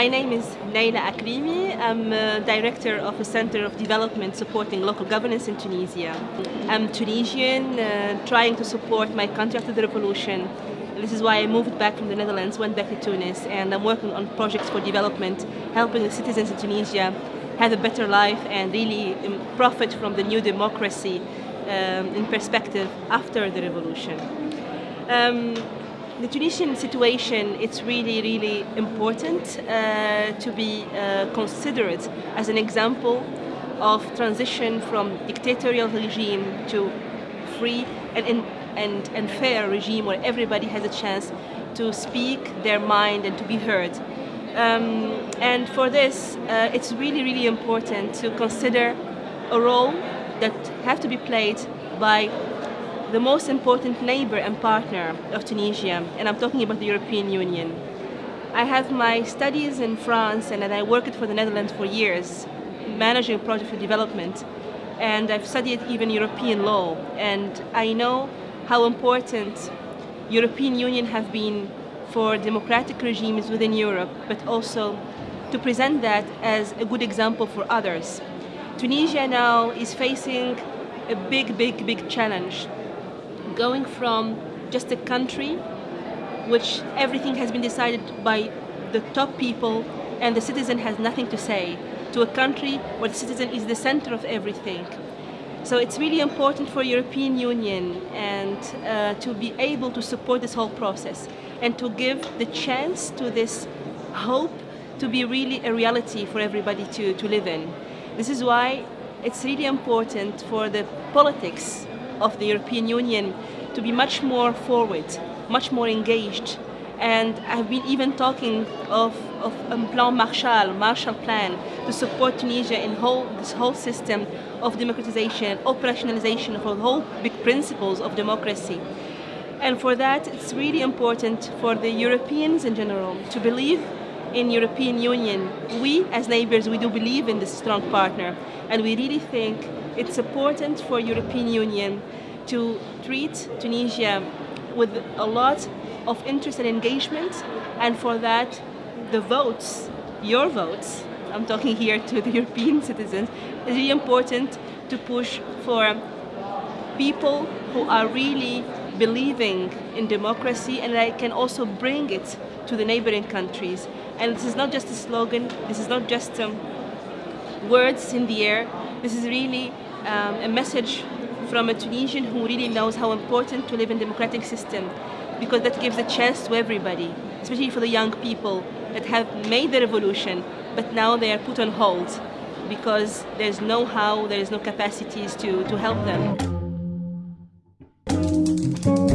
My name is Naila Akrimi. I'm a director of a Center of Development supporting local governance in Tunisia. I'm Tunisian, uh, trying to support my country after the revolution. This is why I moved back from the Netherlands, went back to Tunis, and I'm working on projects for development, helping the citizens in Tunisia have a better life and really um, profit from the new democracy um, in perspective after the revolution. Um, the Tunisian situation, it's really, really important uh, to be uh, considered as an example of transition from dictatorial regime to free and, and, and fair regime where everybody has a chance to speak their mind and to be heard. Um, and for this, uh, it's really, really important to consider a role that have to be played by the most important neighbor and partner of Tunisia, and I'm talking about the European Union. I have my studies in France and I worked for the Netherlands for years, managing project for development, and I've studied even European law, and I know how important European Union have been for democratic regimes within Europe, but also to present that as a good example for others. Tunisia now is facing a big, big, big challenge going from just a country which everything has been decided by the top people and the citizen has nothing to say to a country where the citizen is the center of everything. So it's really important for European Union and uh, to be able to support this whole process and to give the chance to this hope to be really a reality for everybody to, to live in. This is why it's really important for the politics of the European Union to be much more forward, much more engaged. And I've been even talking of, of a Plan Marshall, Marshall Plan, to support Tunisia in whole, this whole system of democratization, operationalization of the whole big principles of democracy. And for that, it's really important for the Europeans in general to believe in European Union. We, as neighbors, we do believe in this strong partner. And we really think it's important for European Union to treat Tunisia with a lot of interest and engagement and for that the votes, your votes, I'm talking here to the European citizens, is really important to push for people who are really believing in democracy and I can also bring it to the neighboring countries. And this is not just a slogan, this is not just um, words in the air, this is really um, a message from a Tunisian who really knows how important to live in democratic system because that gives a chance to everybody, especially for the young people that have made the revolution but now they are put on hold because there's no how, there's no capacities to, to help them. Thank you.